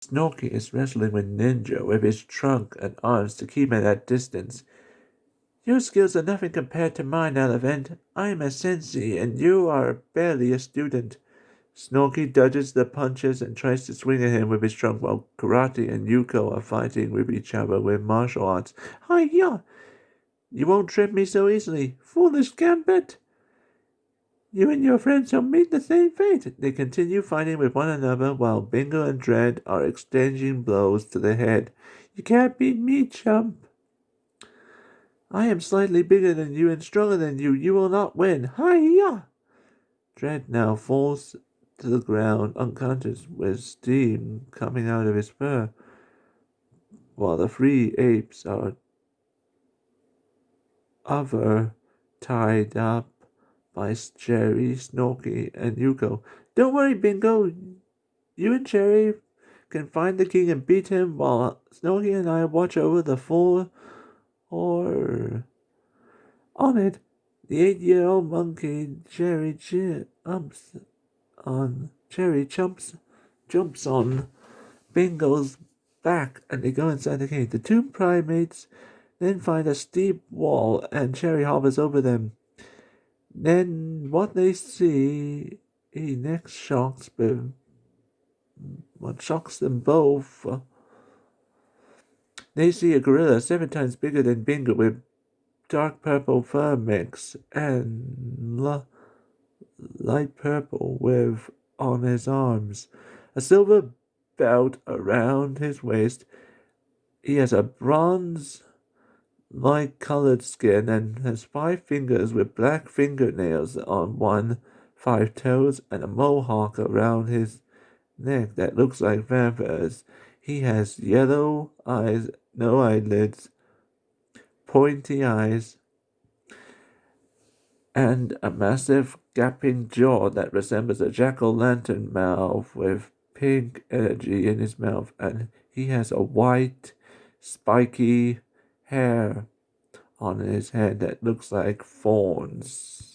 Snorky is wrestling with Ninja with his trunk and arms to keep him at that distance. Your skills are nothing compared to mine, Elephant. I am a sensei, and you are barely a student. Snorky dodges the punches and tries to swing at him with his trunk while Karate and Yuko are fighting with each other with martial arts. Hi-ya! You won't trip me so easily. Foolish Gambit! You and your friends shall meet the same fate. They continue fighting with one another while Bingo and Dread are exchanging blows to the head. You can't beat me, chump. I am slightly bigger than you and stronger than you. You will not win. Hi-ya! Dread now falls to the ground unconscious with steam coming out of his fur, while the three apes are other tied up by Cherry, Snorky, and Yuko. Don't worry, Bingo. You and Cherry can find the king and beat him while Snorky and I watch over the four or on it. The eight-year-old monkey Cherry jumps on Cherry jumps jumps on Bingo's back and they go inside the cave. The two primates then find a steep wall and Cherry hovers over them. Then what they see he next shocks them what shocks them both uh, they see a gorilla seven times bigger than Bingo with dark purple fur mix and light purple with on his arms, a silver belt around his waist. He has a bronze light colored skin and has five fingers with black fingernails on one, five toes, and a mohawk around his neck that looks like vampires. He has yellow eyes, no eyelids, pointy eyes, and a massive gaping jaw that resembles a jack-o'-lantern mouth with pink energy in his mouth, and he has a white, spiky hair on his head that looks like thorns.